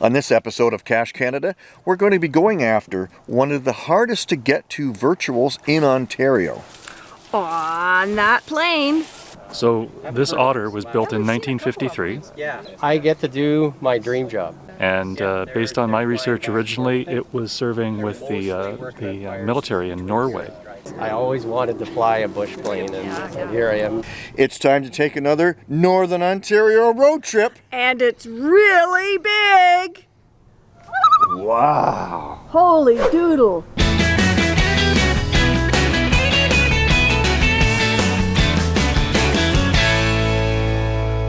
On this episode of Cache Canada, we're going to be going after one of the hardest to get to virtuals in Ontario. On that plane. So this otter was built in 1953. Yeah. I get to do my dream job. And uh, based on my research originally, it was serving with the, uh, the uh, military in Norway. I always wanted to fly a bush plane and, and here I am. It's time to take another Northern Ontario road trip. And it's really big. Wow. Holy doodle.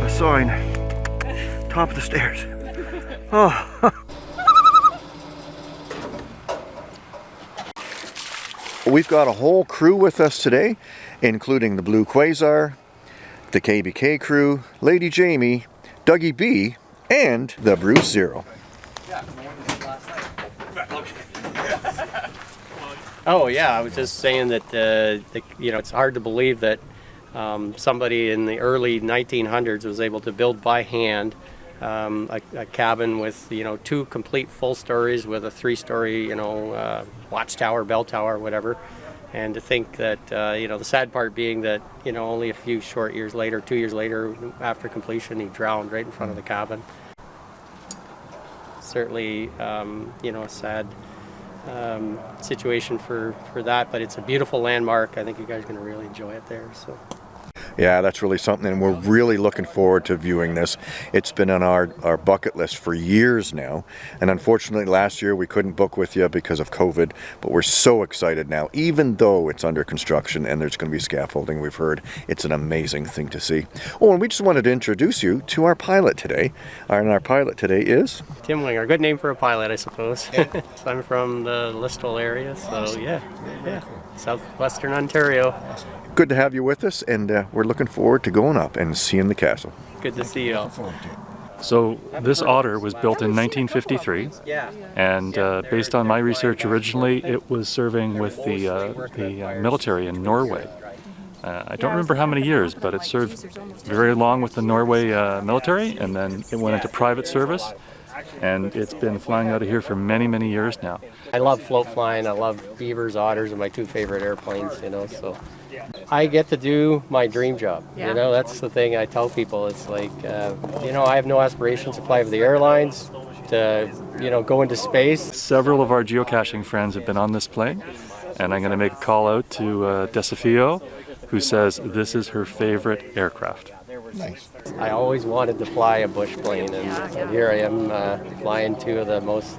A sign. Top of the stairs. Oh. We've got a whole crew with us today, including the Blue Quasar, the KBK crew, Lady Jamie, Dougie B, and the Bruce Zero. Oh yeah, I was just saying that uh, the, you know it's hard to believe that um, somebody in the early 1900s was able to build by hand um, a, a, cabin with you know two complete full stories with a three-story you know uh, watchtower, bell tower, whatever. And to think that uh, you know the sad part being that you know only a few short years later, two years later after completion, he drowned right in front of the cabin. Certainly, um, you know, a sad um, situation for for that, but it's a beautiful landmark. I think you guys are going to really enjoy it there. So. Yeah, that's really something, and we're really looking forward to viewing this. It's been on our, our bucket list for years now, and unfortunately last year we couldn't book with you because of COVID, but we're so excited now, even though it's under construction and there's going to be scaffolding, we've heard. It's an amazing thing to see. Oh, and we just wanted to introduce you to our pilot today, and our pilot today is? Tim Winger, good name for a pilot, I suppose. so I'm from the Listowel area, so yeah, yeah, southwestern Ontario. Good to have you with us, and uh, we're looking forward to going up and seeing the castle. Good to see you all. So this otter was built in 1953, and uh, based on my research originally, it was serving with the, uh, the uh, military in Norway. Uh, I don't remember how many years, but it served very long with the Norway uh, military, and then it went into private service, and it's been flying out of here for many, many years now. I love float flying. I love beavers, otters are my two favorite airplanes, you know, so I get to do my dream job. Yeah. You know, that's the thing I tell people. It's like, uh, you know, I have no aspirations to fly for the airlines, to, you know, go into space. Several of our geocaching friends have been on this plane, and I'm going to make a call out to uh, Desafio, who says this is her favorite aircraft. Nice. I always wanted to fly a bush plane, and, and here I am uh, flying two of the most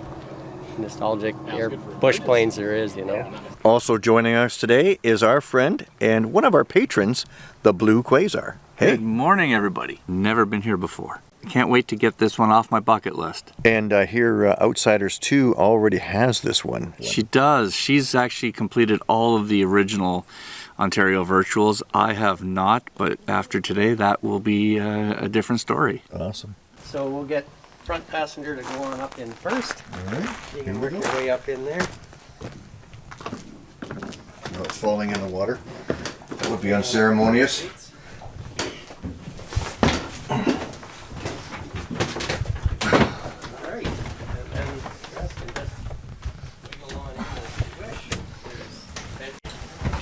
nostalgic air bush planes there is, you know. Also joining us today is our friend and one of our patrons, the Blue Quasar. Hey. Good morning, everybody. Never been here before. Can't wait to get this one off my bucket list. And uh, here, uh, Outsiders 2 already has this one. She does. She's actually completed all of the original Ontario virtuals. I have not, but after today, that will be uh, a different story. Awesome. So we'll get front passenger to go on up in first. All right. You can work your way up in there. No, it's falling in the water. That would be unceremonious.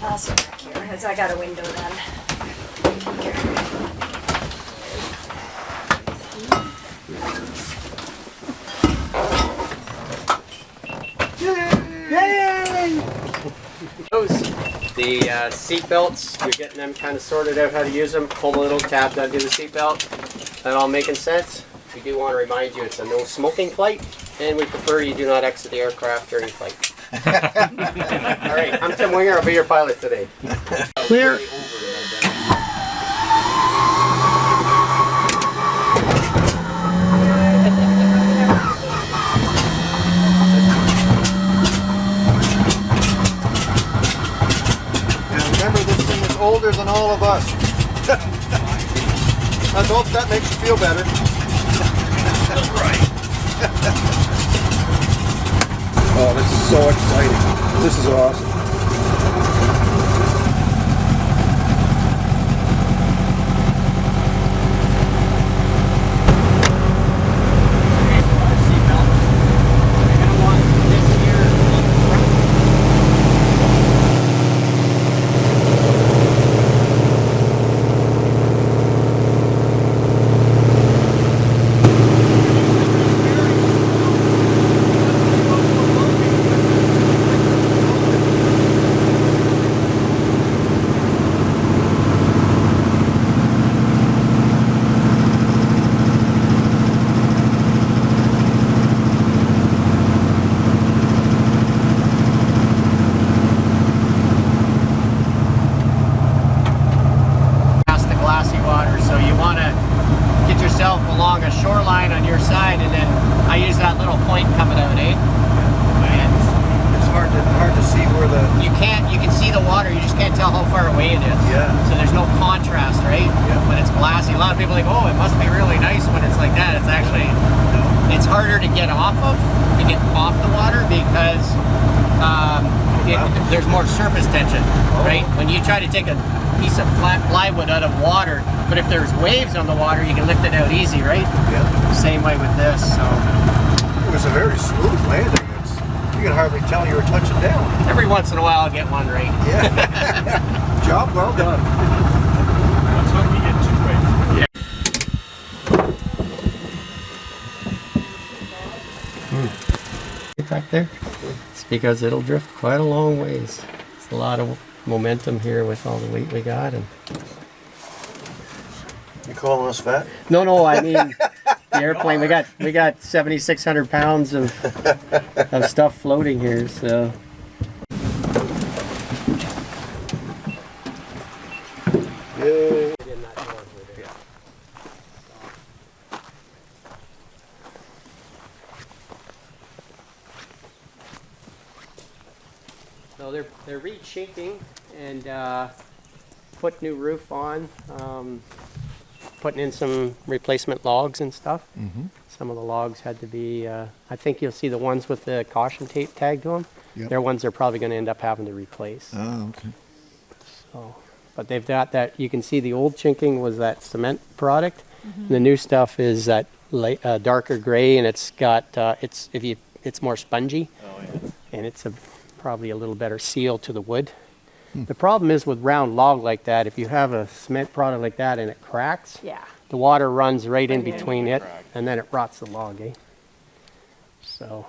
I'll sit back here, as I got a window then. The uh, seat belts, you're getting them kind of sorted out how to use them. Pull the little tab to undo the seat belt. That all making sense? We do want to remind you it's a no smoking flight, and we prefer you do not exit the aircraft during flight. All right, I'm Tim Winger. I'll be your pilot today. Clear. older than all of us. I hope that makes you feel better. That's right. oh, this is so exciting. This is awesome. along a shoreline on your side, and then I use that little point coming out, eh? And it's hard to hard to see where the you can't you can see the water, you just can't tell how far away it is. Yeah. So there's no contrast, right? Yeah. When it's glassy, a lot of people are like, oh, it must be really nice when it's like that. It's actually it's harder to get off of to get off the water because. Um, it, there's more surface tension, oh. right? When you try to take a piece of flat plywood out of water, but if there's waves on the water, you can lift it out easy, right? yeah. Same way with this, so. It was a very smooth landing. It's, you can hardly tell you were touching down. Every once in a while, I'll get one right. Yeah. Job well done. back hmm. there. It's because it'll drift quite a long ways. It's a lot of momentum here with all the weight we got. And You calling us fat? no, no, I mean the airplane. We got we got 7,600 pounds of of stuff floating here. So Yay. So they're they're re-chinking and uh, put new roof on, um, putting in some replacement logs and stuff. Mm-hmm. Some of the logs had to be. Uh, I think you'll see the ones with the caution tape tagged to them. Yep. They're ones they're probably going to end up having to replace. Oh, okay. So, but they've got that. You can see the old chinking was that cement product. The new stuff is that light, uh, darker gray, and it's got uh, it's if you it's more spongy, and it's a probably a little better seal to the wood. The problem is with round log like that, if you have a cement product like that and it cracks, Yeah. the water runs right in in. between it, and then it rots the log, eh? So,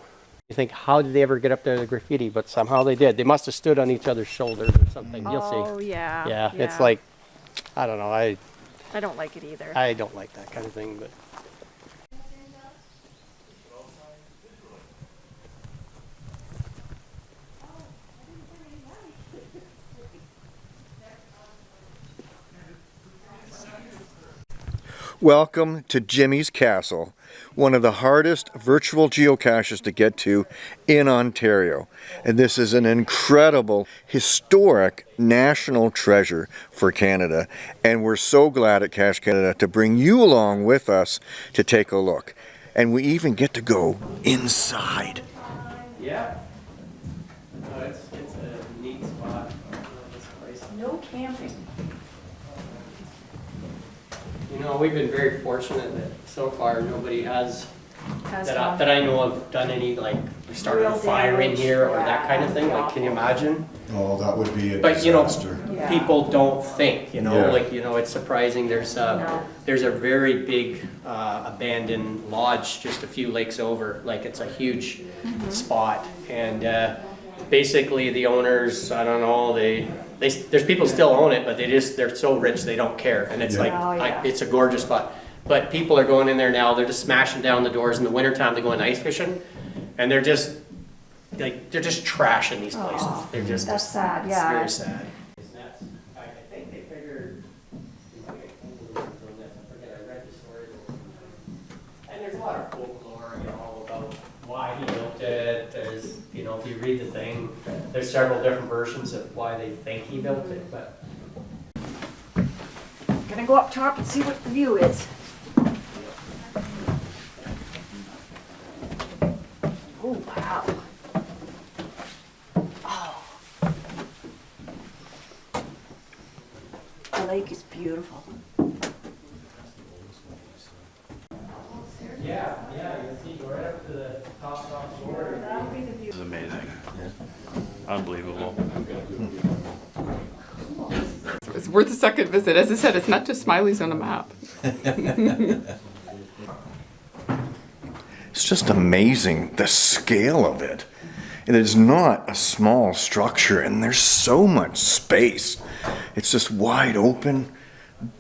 you think, how did they ever get up there to the graffiti? But somehow they did. They must have stood on each other's shoulders or something. You'll see. Oh, yeah. Yeah, it's like, I don't know, I, I don't like it either. I don't like that kind of thing, but. Welcome to Jimmy's Castle, one of the hardest virtual geocaches to get to in Ontario. And this is an incredible, historic national treasure for Canada. And we're so glad at Cache Canada to bring you along with us to take a look. And we even get to go inside. Yeah. No, it's, it's a neat spot, this place. No camping. You know, we've been very fortunate that so far nobody has, Has that I, fun. that I know of, done any, like, started a Real fire in damage, here or that yeah, kind of thing, like, can you imagine? Oh, that would be a But, you know, disaster. Yeah. people don't think, you know, Yeah. like, you know, it's surprising, there's a, No. there's a very big uh, abandoned lodge just a few lakes over, like, it's a huge Mm-hmm. spot, and uh, basically the owners, I don't know, they, they, there's people still own it, but they just, they're so rich, they don't care, and it's Yeah. like, Oh, I- yeah. it's a gorgeous spot. But people are going in there now, they're just smashing down the doors in the wintertime to go in ice fishing, and they're just, like, they're just trashing these places, Oh, they're just. that's sad, it's yeah. Very sad. I think they figured, you might get older from this, I forget, I read the story. And there's a lot of folklore, you know, about why he built it, there's, you know, if you read the thing, there's several different versions of why they think he built it, but. Gonna go up top and see what the view is. Oh, wow. Oh. The lake is beautiful. Yeah, yeah, you see, go right up to the top, top floor. This is amazing. Unbelievable. It's worth a second visit. As I said, it's not just Smiley's on a map. It's just amazing the scale of it. It is not a small structure, and there's so much space. It's just wide open,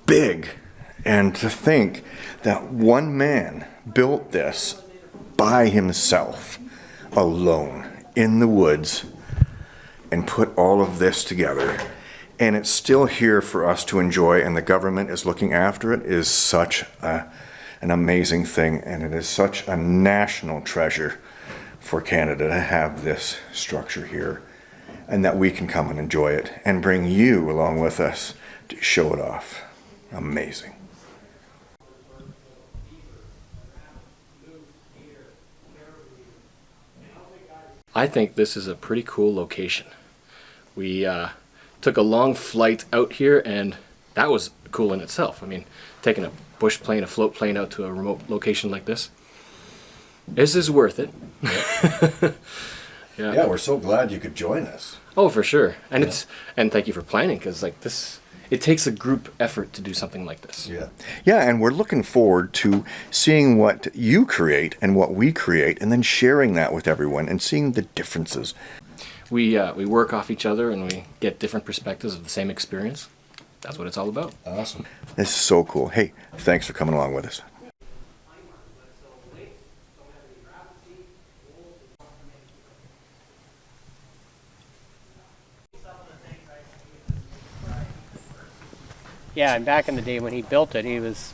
big. And to think that one man built this by himself, alone, in the woods, and put all of this together. And it's still here for us to enjoy, and the government is looking after it, is such a an amazing thing, and it is such a national treasure for Canada to have this structure here, and that we can come and enjoy it and bring you along with us to show it off. Amazing. I think this is a pretty cool location. We uh, took a long flight out here, and that was cool in itself. I mean, taking a bush plane, a float plane out to a remote location like this. This is worth it. yeah. Yeah, we're so glad you could join us. Oh, for sure. And it's and thank you for planning because like this, it takes a group effort to do something like this. Yeah. Yeah, and we're looking forward to seeing what you create and what we create and then sharing that with everyone and seeing the differences. We uh, we work off each other and we get different perspectives of the same experience. That's what it's all about. Awesome. This is so cool. Hey, thanks for coming along with us. Yeah, and back in the day when he built it, he was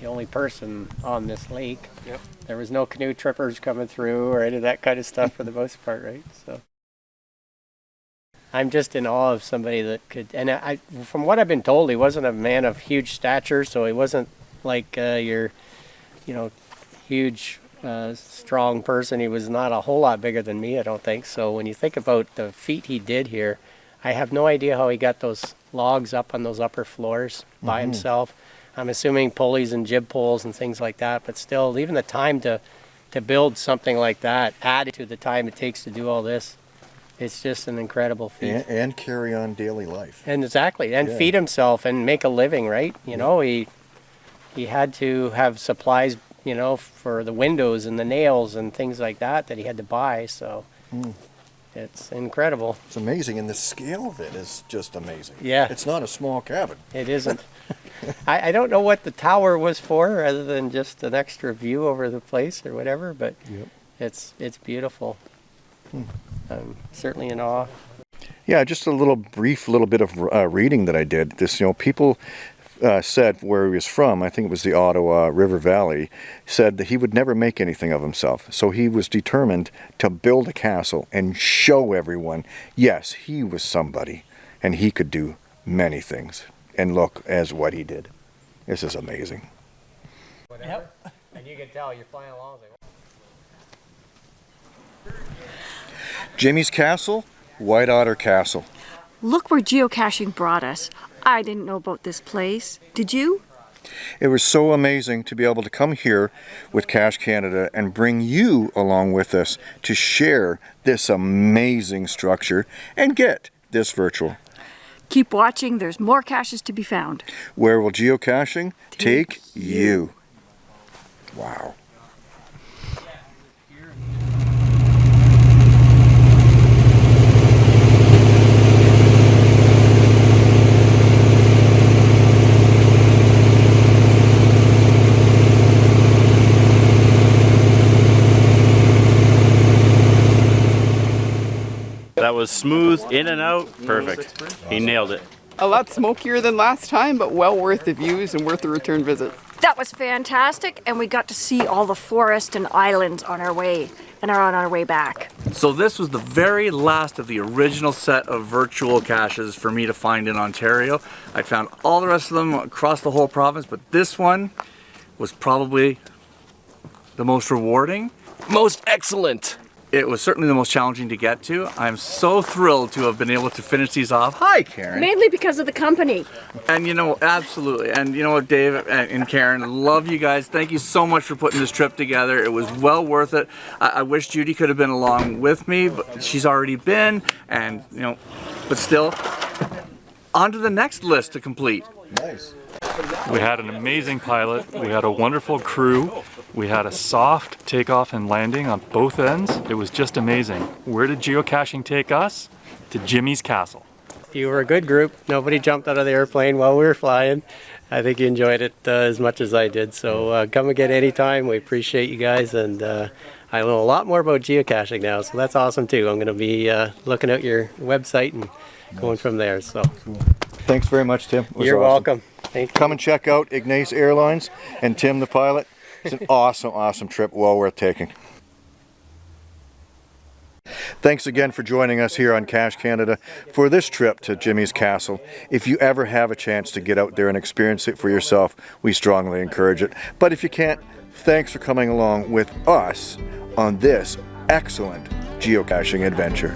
the only person on this lake. Yep. There was no canoe trippers coming through or any of that kind of stuff for the most part, right? So I'm just in awe of somebody that could. And I, from what I've been told, he wasn't a man of huge stature, so he wasn't like uh, your, you know, huge, uh, strong person. He was not a whole lot bigger than me, I don't think. So when you think about the feat he did here, I have no idea how he got those logs up on those upper floors by himself. I'm assuming pulleys and jib poles and things like that, but still, even the time to to build something like that, added to the time it takes to do all this, it's just an incredible feat. And, and carry on daily life. And exactly, and Yeah. feed himself and make a living, right? You know, he he had to have supplies, you know, for the windows and the nails and things like that that he had to buy. So Hmm. it's incredible. It's amazing, and the scale of it is just amazing. Yeah. It's not a small cabin. It isn't. I, I don't know what the tower was for, other than just an extra view over the place or whatever. But Yep. it's it's beautiful. I'm certainly in awe. Yeah, just a little brief little bit of uh, reading that I did. This, you know, people uh, said where he was from, I think it was the Ottawa River Valley, said that he would never make anything of himself. So he was determined to build a castle and show everyone, yes, he was somebody and he could do many things. And look as what he did. This is amazing. Yep. And you can tell you're flying along. Jimmy's Castle, White Otter Castle. Look where geocaching brought us. I didn't know about this place. Did you? It was so amazing to be able to come here with Cache Canada and bring you along with us to share this amazing structure and get this virtual. Keep watching. There's more caches to be found. Where will geocaching take you? Wow. That was smooth, in and out, perfect. He nailed it. A lot smokier than last time, but well worth the views and worth the return visit. That was fantastic, and we got to see all the forest and islands on our way, and are on our way back. So this was the very last of the original set of virtual caches for me to find in Ontario. I found all the rest of them across the whole province, but this one was probably the most rewarding. Most excellent. It was certainly the most challenging to get to. I'm so thrilled to have been able to finish these off. Hi, Karen. Mainly because of the company. And you know, absolutely. And you know what, Dave and Karen, love you guys. Thank you so much for putting this trip together. It was well worth it. I, I wish Judy could have been along with me, but she's already been. And you know, but still, on to the next list to complete. Nice. We had an amazing pilot. We had a wonderful crew. We had a soft takeoff and landing on both ends. It was just amazing. Where did geocaching take us? To Jimmy's Castle. You were a good group. Nobody jumped out of the airplane while we were flying. I think you enjoyed it uh, as much as I did. So uh, come again anytime. We appreciate you guys, and uh, I know a lot more about geocaching now. So that's awesome too. I'm going to be uh, looking at your website and going from there. So Thanks very much, Tim. You're awesome. welcome. Thank you. Come and check out Ignace Airlines and Tim the pilot. It's an awesome, awesome trip, well worth taking. Thanks again for joining us here on Cache Canada for this trip to Jimmy's Castle. If you ever have a chance to get out there and experience it for yourself, we strongly encourage it. But if you can't, thanks for coming along with us on this excellent geocaching adventure.